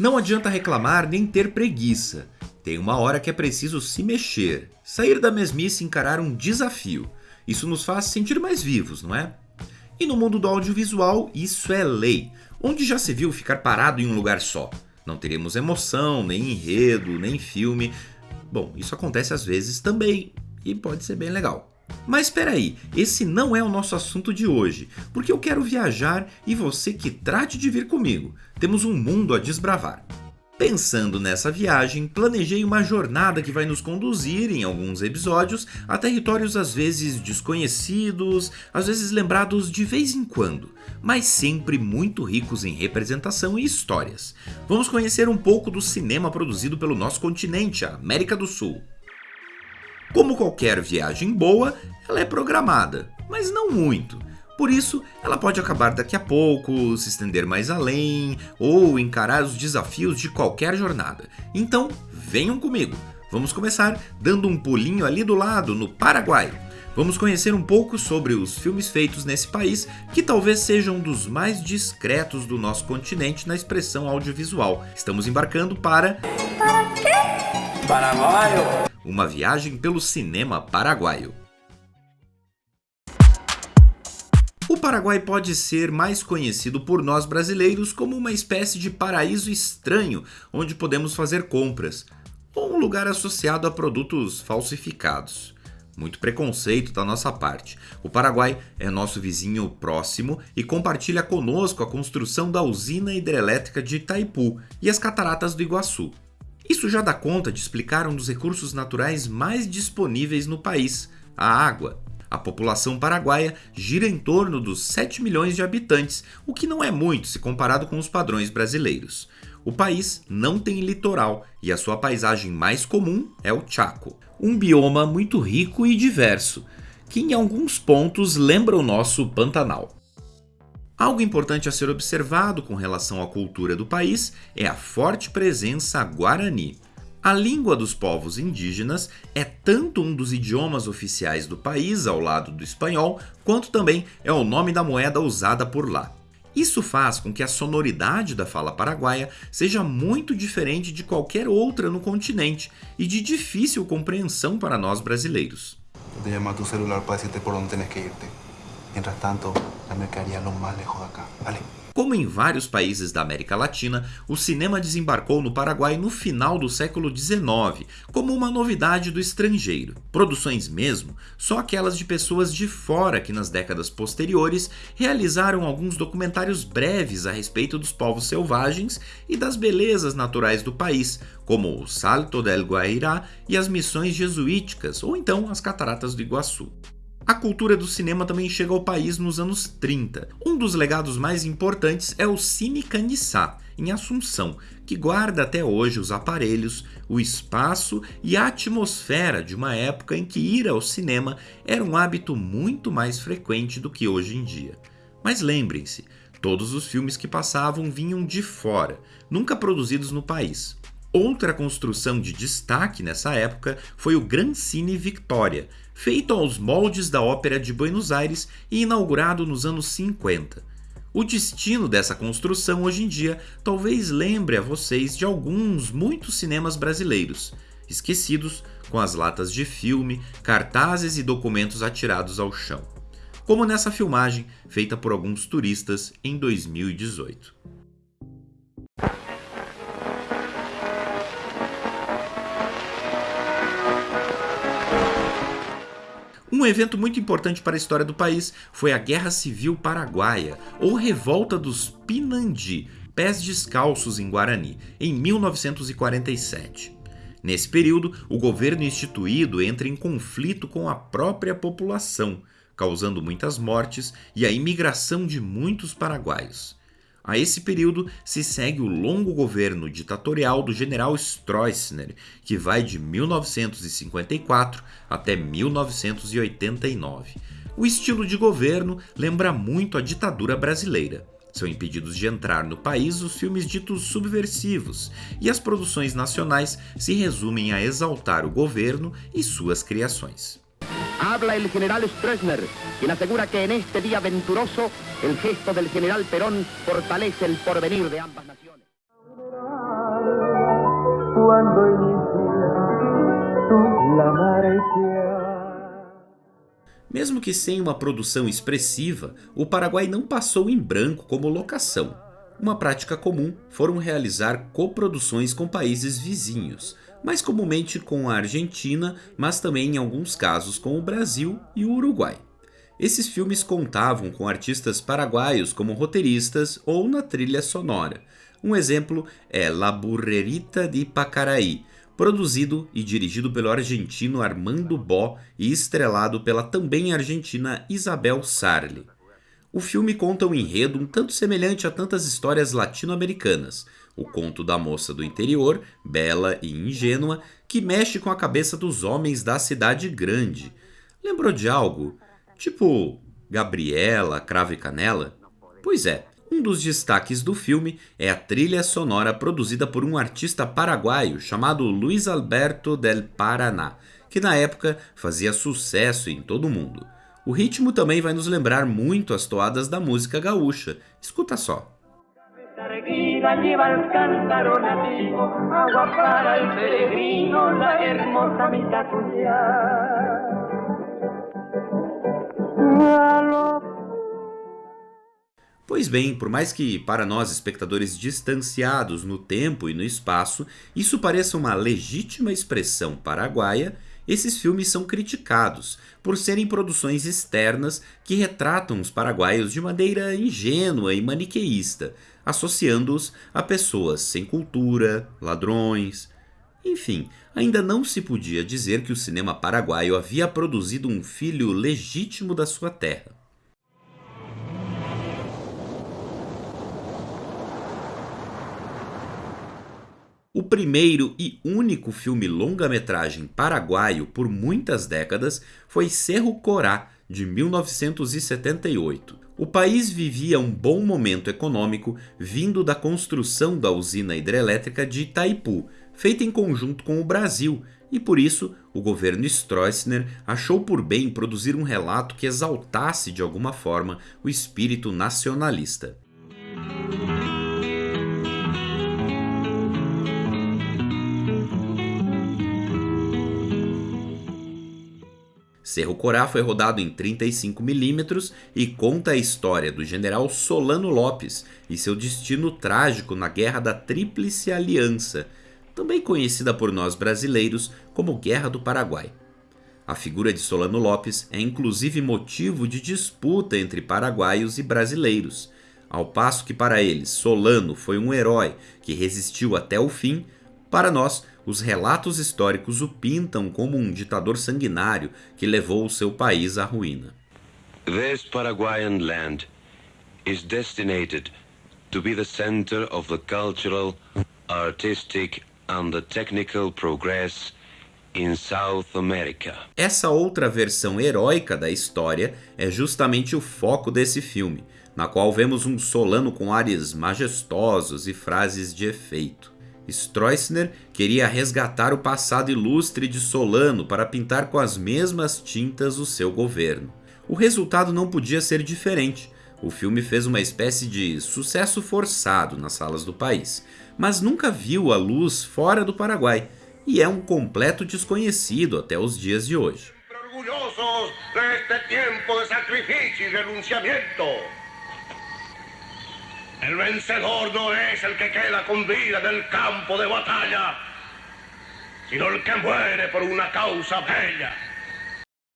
Não adianta reclamar nem ter preguiça. Tem uma hora que é preciso se mexer, sair da mesmice e encarar um desafio. Isso nos faz sentir mais vivos, não é? E no mundo do audiovisual, isso é lei. Onde já se viu ficar parado em um lugar só? Não teremos emoção, nem enredo, nem filme. Bom, isso acontece às vezes também e pode ser bem legal. Mas espera aí, esse não é o nosso assunto de hoje, porque eu quero viajar e você que trate de vir comigo. Temos um mundo a desbravar. Pensando nessa viagem, planejei uma jornada que vai nos conduzir, em alguns episódios, a territórios às vezes desconhecidos, às vezes lembrados de vez em quando, mas sempre muito ricos em representação e histórias. Vamos conhecer um pouco do cinema produzido pelo nosso continente, a América do Sul. Como qualquer viagem boa, ela é programada, mas não muito. Por isso, ela pode acabar daqui a pouco, se estender mais além ou encarar os desafios de qualquer jornada. Então, venham comigo. Vamos começar dando um pulinho ali do lado, no Paraguai. Vamos conhecer um pouco sobre os filmes feitos nesse país, que talvez sejam um dos mais discretos do nosso continente na expressão audiovisual. Estamos embarcando para. Para quê? Paraguaio! Uma viagem pelo cinema paraguaio. O Paraguai pode ser mais conhecido por nós brasileiros como uma espécie de paraíso estranho onde podemos fazer compras, ou um lugar associado a produtos falsificados. Muito preconceito da nossa parte. O Paraguai é nosso vizinho próximo e compartilha conosco a construção da usina hidrelétrica de Itaipu e as cataratas do Iguaçu. Isso já dá conta de explicar um dos recursos naturais mais disponíveis no país, a água. A população paraguaia gira em torno dos 7 milhões de habitantes, o que não é muito se comparado com os padrões brasileiros. O país não tem litoral e a sua paisagem mais comum é o Chaco, um bioma muito rico e diverso, que em alguns pontos lembra o nosso Pantanal. Algo importante a ser observado com relação à cultura do país é a forte presença guarani. A língua dos povos indígenas é tanto um dos idiomas oficiais do país, ao lado do espanhol, quanto também é o nome da moeda usada por lá. Isso faz com que a sonoridade da fala paraguaia seja muito diferente de qualquer outra no continente e de difícil compreensão para nós brasileiros. Chamar tu celular para dizer por onde tens que ir. Mientras tanto, más lejos de acá. Vale. Como em vários países da América Latina, o cinema desembarcou no Paraguai no final do século XIX, como uma novidade do estrangeiro. Produções mesmo, só aquelas de pessoas de fora que nas décadas posteriores realizaram alguns documentários breves a respeito dos povos selvagens e das belezas naturais do país, como o Salto del Guairá e as missões jesuíticas, ou então as Cataratas do Iguaçu. A cultura do cinema também chega ao país nos anos 30. Um dos legados mais importantes é o Cine Canissá, em Assunção, que guarda até hoje os aparelhos, o espaço e a atmosfera de uma época em que ir ao cinema era um hábito muito mais frequente do que hoje em dia. Mas lembrem-se, todos os filmes que passavam vinham de fora, nunca produzidos no país. Outra construção de destaque nessa época foi o Gran Cine Victoria, feito aos moldes da Ópera de Buenos Aires e inaugurado nos anos 50. O destino dessa construção hoje em dia talvez lembre a vocês de alguns muitos cinemas brasileiros, esquecidos com as latas de filme, cartazes e documentos atirados ao chão. Como nessa filmagem feita por alguns turistas em 2018. Um evento muito importante para a história do país foi a Guerra Civil Paraguaia, ou Revolta dos Pinandi, pés descalços em Guarani, em 1947. Nesse período, o governo instituído entra em conflito com a própria população, causando muitas mortes e a imigração de muitos paraguaios. A esse período se segue o longo governo ditatorial do general Stroessner, que vai de 1954 até 1989. O estilo de governo lembra muito a ditadura brasileira. São impedidos de entrar no país os filmes ditos subversivos, e as produções nacionais se resumem a exaltar o governo e suas criações. Habla el general Stroessner, quien asegura que en este día venturoso el gesto del general Perón fortalece el porvenir de ambas naciones. cuando inicia tu la marea. Mesmo que sem uma produção expressiva, o Paraguai não passou em branco como locação. Uma prática comum foram realizar coproduções com países vizinhos, mais comumente com a Argentina, mas também em alguns casos com o Brasil e o Uruguai. Esses filmes contavam com artistas paraguaios como roteiristas ou na trilha sonora. Um exemplo é La Burrerita de Pacaraí, produzido e dirigido pelo argentino Armando Bó e estrelado pela também argentina Isabel Sarli. O filme conta um enredo um tanto semelhante a tantas histórias latino-americanas, o conto da moça do interior, bela e ingênua, que mexe com a cabeça dos homens da cidade grande. Lembrou de algo? Tipo Gabriela, Cravo e Canela? Pois é, um dos destaques do filme é a trilha sonora produzida por um artista paraguaio chamado Luiz Alberto del Paraná, que na época fazia sucesso em todo o mundo. O ritmo também vai nos lembrar muito as toadas da música gaúcha. Escuta só. Lleva el cántaro nativo, agua para el peregrino, la hermosa mitad Pois bem, por mais que para nós espectadores distanciados no tempo e no espaço, isso pareça uma legítima expressão paraguaia, esses filmes são criticados por serem produções externas que retratam os paraguaios de maneira ingênua e maniqueísta, associando-os a pessoas sem cultura, ladrões. Enfim, ainda não se podia dizer que o cinema paraguaio havia produzido um filho legítimo da sua terra. O primeiro e único filme longa-metragem paraguaio por muitas décadas foi Cerro Corá, de 1978. O país vivia um bom momento econômico vindo da construção da usina hidrelétrica de Itaipu, feita em conjunto com o Brasil, e por isso o governo Stroessner achou por bem produzir um relato que exaltasse de alguma forma o espírito nacionalista. Cerro Corá foi rodado em 35mm e conta a história do general Solano Lopes e seu destino trágico na Guerra da Tríplice Aliança, também conhecida por nós brasileiros como Guerra do Paraguai. A figura de Solano Lopes é inclusive motivo de disputa entre paraguaios e brasileiros. Ao passo que para eles Solano foi um herói que resistiu até o fim, para nós os relatos históricos o pintam como um ditador sanguinário que levou o seu país à ruína. This Paraguayan land is destined to be the center of the cultural, artistic and the technical progress in South America. Essa outra versão heróica da história é justamente o foco desse filme, na qual vemos um Solano com ares majestosos e frases de efeito. Stroessner queria resgatar o passado ilustre de Solano para pintar com as mesmas tintas o seu governo. O resultado não podia ser diferente. O filme fez uma espécie de sucesso forçado nas salas do país, mas nunca viu a luz fora do Paraguai e é um completo desconhecido até os dias de hoje. Orgulhosos deste tempo de sacrifício e renunciamento. El vencedor no es el que queda con vida del campo de batalla, sino el que muere por una causa bella.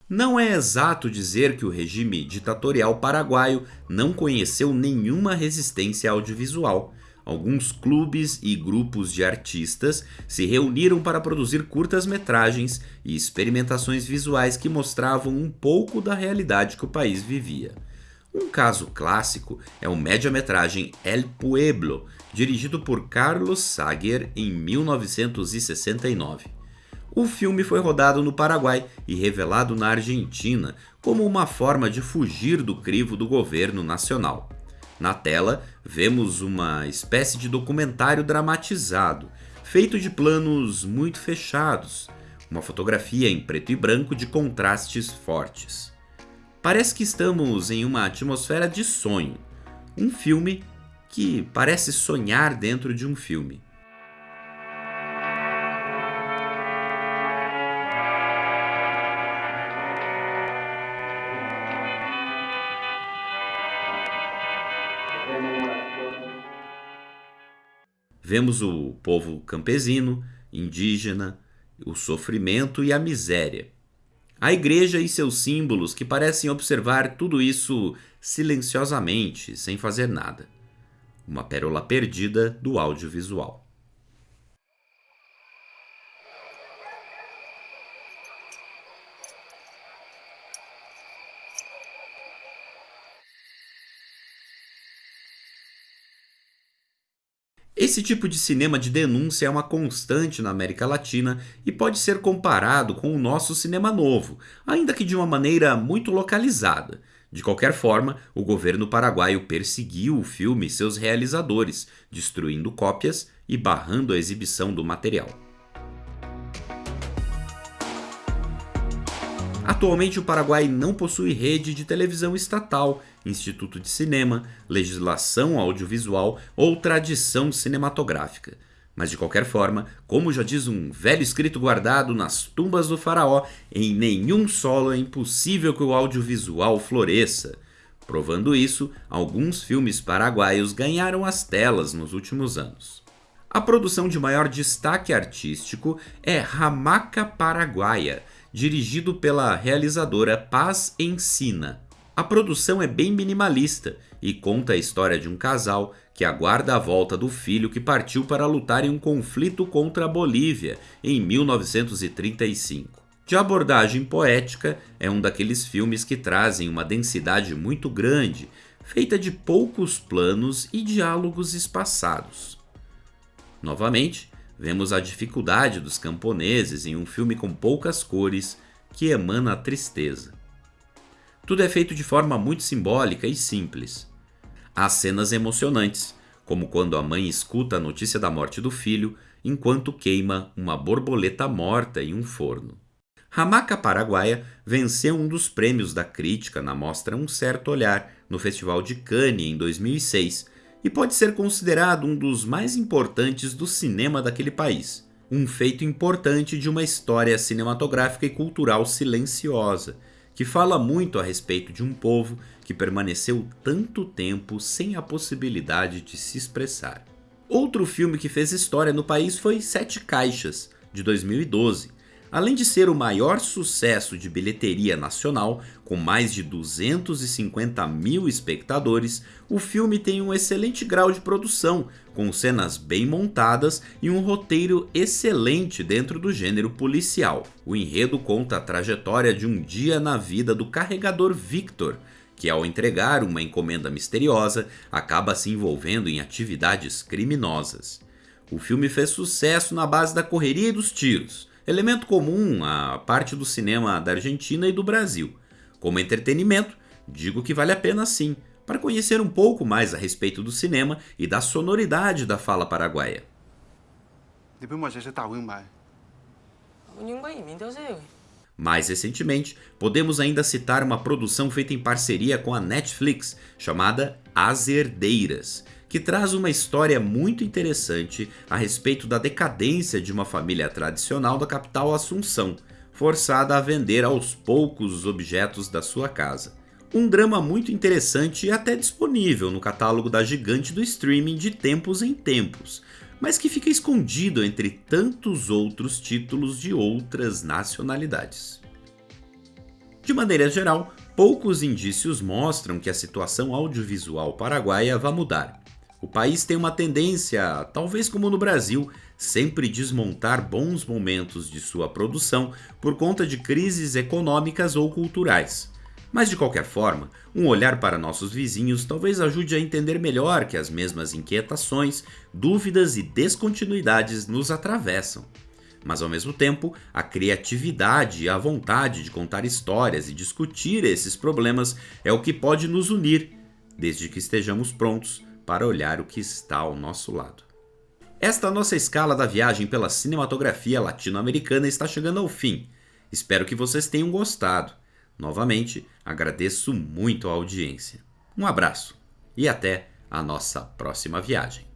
Não é exato dizer que o regime ditatorial paraguaio não conheceu nenhuma resistência audiovisual. Alguns clubes e grupos de artistas se reuniram para produzir curtas-metragens e experimentações visuais que mostravam um pouco da realidade que o país vivia. Um caso clássico é o média-metragem El Pueblo, dirigido por Carlos Sager em 1969. O filme foi rodado no Paraguai e revelado na Argentina como uma forma de fugir do crivo do governo nacional. Na tela, vemos uma espécie de documentário dramatizado, feito de planos muito fechados, uma fotografia em preto e branco de contrastes fortes. Parece que estamos em uma atmosfera de sonho. Um filme que parece sonhar dentro de um filme. Vemos o povo campesino, indígena, o sofrimento e a miséria. A igreja e seus símbolos que parecem observar tudo isso silenciosamente, sem fazer nada. Uma pérola perdida do audiovisual. Esse tipo de cinema de denúncia é uma constante na América Latina e pode ser comparado com o nosso cinema novo, ainda que de uma maneira muito localizada. De qualquer forma, o governo paraguaio perseguiu o filme e seus realizadores, destruindo cópias e barrando a exibição do material. Atualmente, o Paraguai não possui rede de televisão estatal, instituto de cinema, legislação audiovisual ou tradição cinematográfica. Mas de qualquer forma, como já diz um velho escrito guardado nas tumbas do faraó, em nenhum solo é impossível que o audiovisual floresça. Provando isso, alguns filmes paraguaios ganharam as telas nos últimos anos. A produção de maior destaque artístico é Ramaca Paraguaia, dirigido pela realizadora Paz Ensina. A produção é bem minimalista e conta a história de um casal que aguarda a volta do filho que partiu para lutar em um conflito contra a Bolívia em 1935. De abordagem poética, é um daqueles filmes que trazem uma densidade muito grande, feita de poucos planos e diálogos espaçados. Novamente, Vemos a dificuldade dos camponeses em um filme com poucas cores que emana a tristeza. Tudo é feito de forma muito simbólica e simples. Há cenas emocionantes, como quando a mãe escuta a notícia da morte do filho enquanto queima uma borboleta morta em um forno. Hamaca Paraguaia venceu um dos prêmios da crítica na mostra Um Certo Olhar no Festival de Cannes em 2006 e pode ser considerado um dos mais importantes do cinema daquele país. Um feito importante de uma história cinematográfica e cultural silenciosa, que fala muito a respeito de um povo que permaneceu tanto tempo sem a possibilidade de se expressar. Outro filme que fez história no país foi Sete Caixas, de 2012, Além de ser o maior sucesso de bilheteria nacional, com mais de 250 mil espectadores, o filme tem um excelente grau de produção, com cenas bem montadas e um roteiro excelente dentro do gênero policial. O enredo conta a trajetória de um dia na vida do carregador Victor, que ao entregar uma encomenda misteriosa acaba se envolvendo em atividades criminosas. O filme fez sucesso na base da correria e dos tiros elemento comum à parte do cinema da Argentina e do Brasil. Como entretenimento, digo que vale a pena sim, para conhecer um pouco mais a respeito do cinema e da sonoridade da fala paraguaia. Mais recentemente, podemos ainda citar uma produção feita em parceria com a Netflix, chamada As Herdeiras, que traz uma história muito interessante a respeito da decadência de uma família tradicional da capital Assunção, forçada a vender aos poucos os objetos da sua casa. Um drama muito interessante e até disponível no catálogo da gigante do streaming de tempos em tempos, mas que fica escondido entre tantos outros títulos de outras nacionalidades. De maneira geral, poucos indícios mostram que a situação audiovisual paraguaia vai mudar, o país tem uma tendência, talvez como no Brasil, sempre desmontar bons momentos de sua produção por conta de crises econômicas ou culturais. Mas de qualquer forma, um olhar para nossos vizinhos talvez ajude a entender melhor que as mesmas inquietações, dúvidas e descontinuidades nos atravessam. Mas ao mesmo tempo, a criatividade e a vontade de contar histórias e discutir esses problemas é o que pode nos unir, desde que estejamos prontos para olhar o que está ao nosso lado. Esta nossa escala da viagem pela cinematografia latino-americana está chegando ao fim. Espero que vocês tenham gostado. Novamente, agradeço muito a audiência. Um abraço e até a nossa próxima viagem.